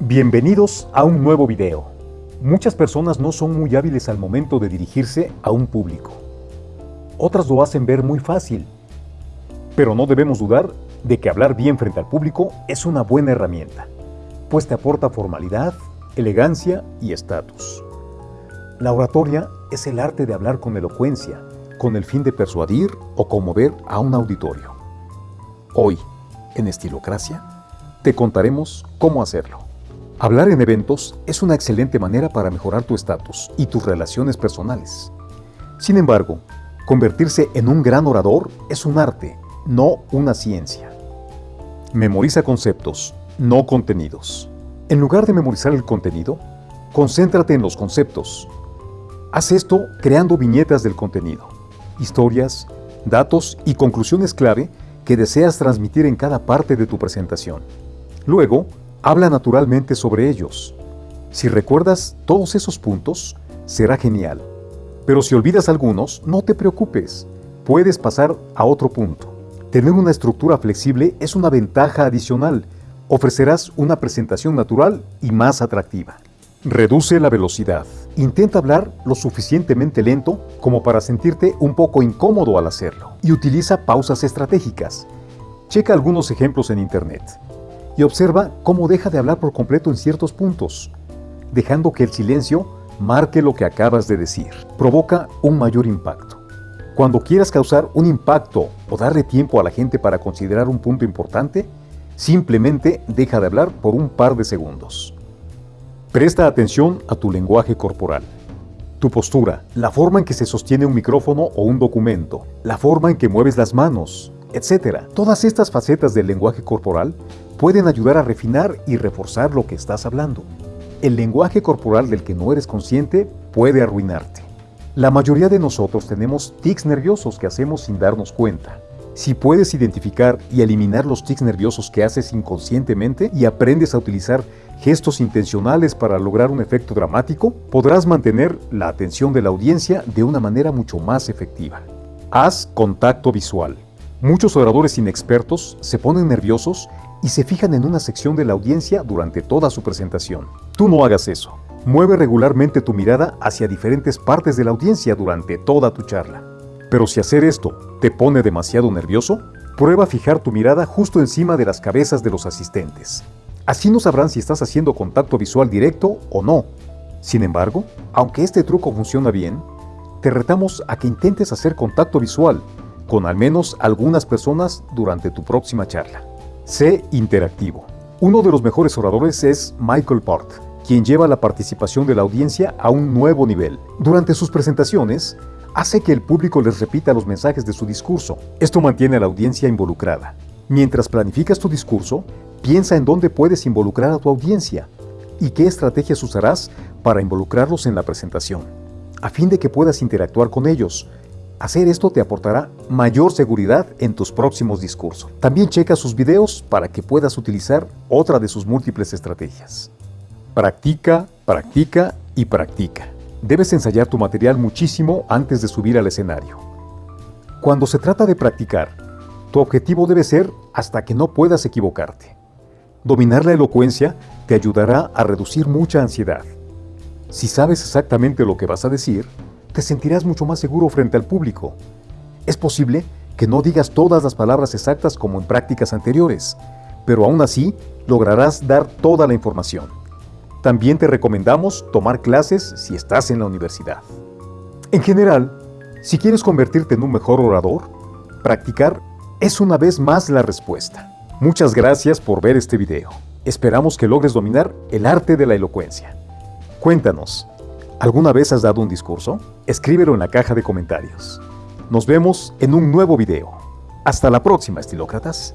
Bienvenidos a un nuevo video. Muchas personas no son muy hábiles al momento de dirigirse a un público. Otras lo hacen ver muy fácil. Pero no debemos dudar de que hablar bien frente al público es una buena herramienta, pues te aporta formalidad, elegancia y estatus. La oratoria es el arte de hablar con elocuencia, con el fin de persuadir o conmover a un auditorio. Hoy, en Estilocracia, te contaremos cómo hacerlo. Hablar en eventos es una excelente manera para mejorar tu estatus y tus relaciones personales. Sin embargo, convertirse en un gran orador es un arte, no una ciencia. Memoriza conceptos, no contenidos. En lugar de memorizar el contenido, concéntrate en los conceptos. Haz esto creando viñetas del contenido, historias, datos y conclusiones clave que deseas transmitir en cada parte de tu presentación. Luego, habla naturalmente sobre ellos. Si recuerdas todos esos puntos, será genial. Pero si olvidas algunos, no te preocupes, puedes pasar a otro punto. Tener una estructura flexible es una ventaja adicional. Ofrecerás una presentación natural y más atractiva. Reduce la velocidad. Intenta hablar lo suficientemente lento como para sentirte un poco incómodo al hacerlo. Y utiliza pausas estratégicas. Checa algunos ejemplos en Internet y observa cómo deja de hablar por completo en ciertos puntos, dejando que el silencio marque lo que acabas de decir. Provoca un mayor impacto. Cuando quieras causar un impacto o darle tiempo a la gente para considerar un punto importante, simplemente deja de hablar por un par de segundos. Presta atención a tu lenguaje corporal. Tu postura, la forma en que se sostiene un micrófono o un documento, la forma en que mueves las manos, etc. Todas estas facetas del lenguaje corporal pueden ayudar a refinar y reforzar lo que estás hablando. El lenguaje corporal del que no eres consciente puede arruinarte. La mayoría de nosotros tenemos tics nerviosos que hacemos sin darnos cuenta. Si puedes identificar y eliminar los tics nerviosos que haces inconscientemente y aprendes a utilizar gestos intencionales para lograr un efecto dramático, podrás mantener la atención de la audiencia de una manera mucho más efectiva. Haz contacto visual. Muchos oradores inexpertos se ponen nerviosos y se fijan en una sección de la audiencia durante toda su presentación. Tú no hagas eso. Mueve regularmente tu mirada hacia diferentes partes de la audiencia durante toda tu charla. Pero si hacer esto te pone demasiado nervioso, prueba fijar tu mirada justo encima de las cabezas de los asistentes. Así no sabrán si estás haciendo contacto visual directo o no. Sin embargo, aunque este truco funciona bien, te retamos a que intentes hacer contacto visual con al menos algunas personas durante tu próxima charla. Sé interactivo. Uno de los mejores oradores es Michael Port, quien lleva la participación de la audiencia a un nuevo nivel. Durante sus presentaciones, hace que el público les repita los mensajes de su discurso. Esto mantiene a la audiencia involucrada. Mientras planificas tu discurso, piensa en dónde puedes involucrar a tu audiencia y qué estrategias usarás para involucrarlos en la presentación, a fin de que puedas interactuar con ellos, Hacer esto te aportará mayor seguridad en tus próximos discursos. También checa sus videos para que puedas utilizar otra de sus múltiples estrategias. Practica, practica y practica. Debes ensayar tu material muchísimo antes de subir al escenario. Cuando se trata de practicar, tu objetivo debe ser hasta que no puedas equivocarte. Dominar la elocuencia te ayudará a reducir mucha ansiedad. Si sabes exactamente lo que vas a decir, te sentirás mucho más seguro frente al público. Es posible que no digas todas las palabras exactas como en prácticas anteriores, pero aún así lograrás dar toda la información. También te recomendamos tomar clases si estás en la universidad. En general, si quieres convertirte en un mejor orador, practicar es una vez más la respuesta. Muchas gracias por ver este video. Esperamos que logres dominar el arte de la elocuencia. Cuéntanos, ¿Alguna vez has dado un discurso? Escríbelo en la caja de comentarios. Nos vemos en un nuevo video. Hasta la próxima, estilócratas.